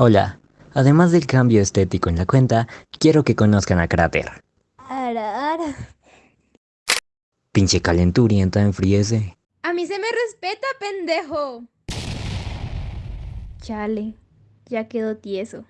Hola, además del cambio estético en la cuenta, quiero que conozcan a Cráter. Ara, ara. Pinche calenturienta enfríese. A mí se me respeta, pendejo. Chale, ya quedó tieso.